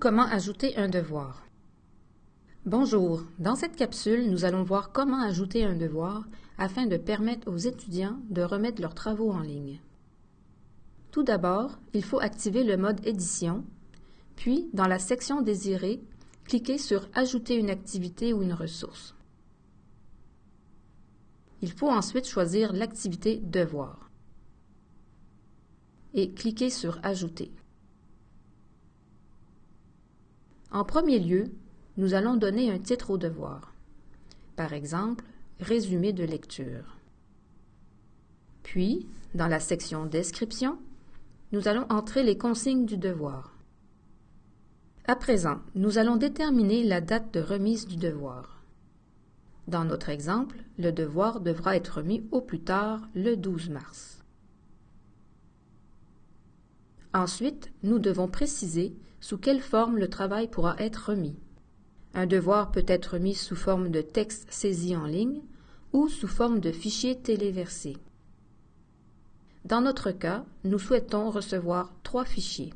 Comment ajouter un devoir? Bonjour, dans cette capsule, nous allons voir comment ajouter un devoir afin de permettre aux étudiants de remettre leurs travaux en ligne. Tout d'abord, il faut activer le mode Édition, puis dans la section Désirée, cliquez sur Ajouter une activité ou une ressource. Il faut ensuite choisir l'activité Devoir et cliquez sur Ajouter. En premier lieu, nous allons donner un titre au devoir. Par exemple, Résumé de lecture. Puis, dans la section Description, nous allons entrer les consignes du devoir. À présent, nous allons déterminer la date de remise du devoir. Dans notre exemple, le devoir devra être remis au plus tard le 12 mars. Ensuite, nous devons préciser sous quelle forme le travail pourra être remis. Un devoir peut être remis sous forme de texte saisi en ligne ou sous forme de fichier téléversé. Dans notre cas, nous souhaitons recevoir trois fichiers.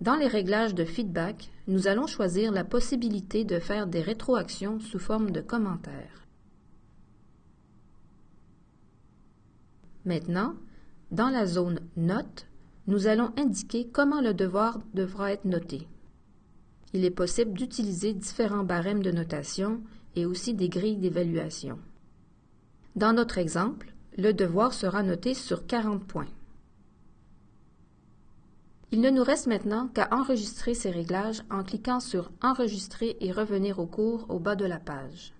Dans les réglages de feedback, nous allons choisir la possibilité de faire des rétroactions sous forme de commentaires. Maintenant, dans la zone Notes, nous allons indiquer comment le devoir devra être noté. Il est possible d'utiliser différents barèmes de notation et aussi des grilles d'évaluation. Dans notre exemple, le devoir sera noté sur 40 points. Il ne nous reste maintenant qu'à enregistrer ces réglages en cliquant sur Enregistrer et revenir au cours au bas de la page.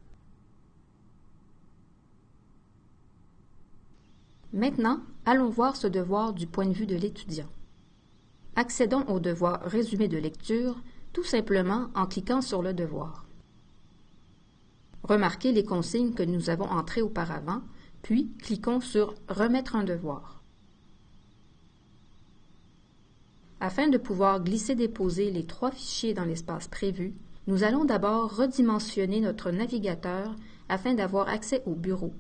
Maintenant, allons voir ce devoir du point de vue de l'étudiant. Accédons au devoir Résumé de lecture tout simplement en cliquant sur le devoir. Remarquez les consignes que nous avons entrées auparavant, puis cliquons sur Remettre un devoir. Afin de pouvoir glisser-déposer les trois fichiers dans l'espace prévu, nous allons d'abord redimensionner notre navigateur afin d'avoir accès au bureau.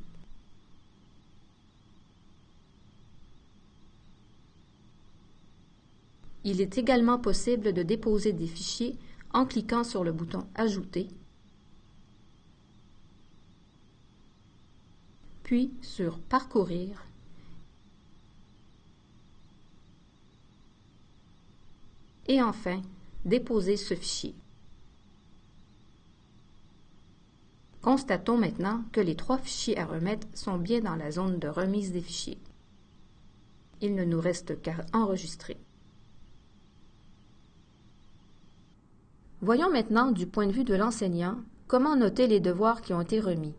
Il est également possible de déposer des fichiers en cliquant sur le bouton Ajouter, puis sur Parcourir et enfin déposer ce fichier. Constatons maintenant que les trois fichiers à remettre sont bien dans la zone de remise des fichiers. Il ne nous reste qu'à enregistrer. Voyons maintenant du point de vue de l'enseignant comment noter les devoirs qui ont été remis.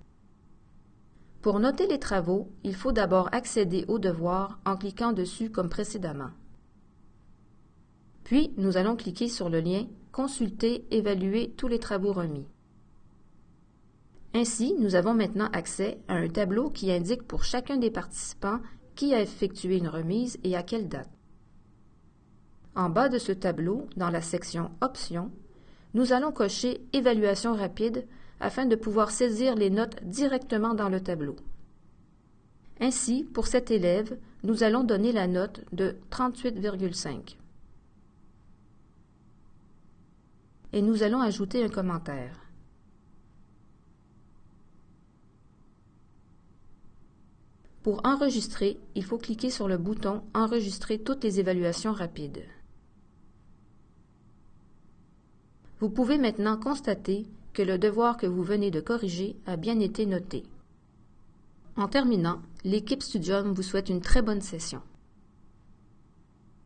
Pour noter les travaux, il faut d'abord accéder aux devoirs en cliquant dessus comme précédemment. Puis, nous allons cliquer sur le lien Consulter, évaluer tous les travaux remis. Ainsi, nous avons maintenant accès à un tableau qui indique pour chacun des participants qui a effectué une remise et à quelle date. En bas de ce tableau, dans la section Options, nous allons cocher Évaluation rapide afin de pouvoir saisir les notes directement dans le tableau. Ainsi, pour cet élève, nous allons donner la note de 38,5. Et nous allons ajouter un commentaire. Pour enregistrer, il faut cliquer sur le bouton Enregistrer toutes les évaluations rapides. Vous pouvez maintenant constater que le devoir que vous venez de corriger a bien été noté. En terminant, l'équipe Studium vous souhaite une très bonne session.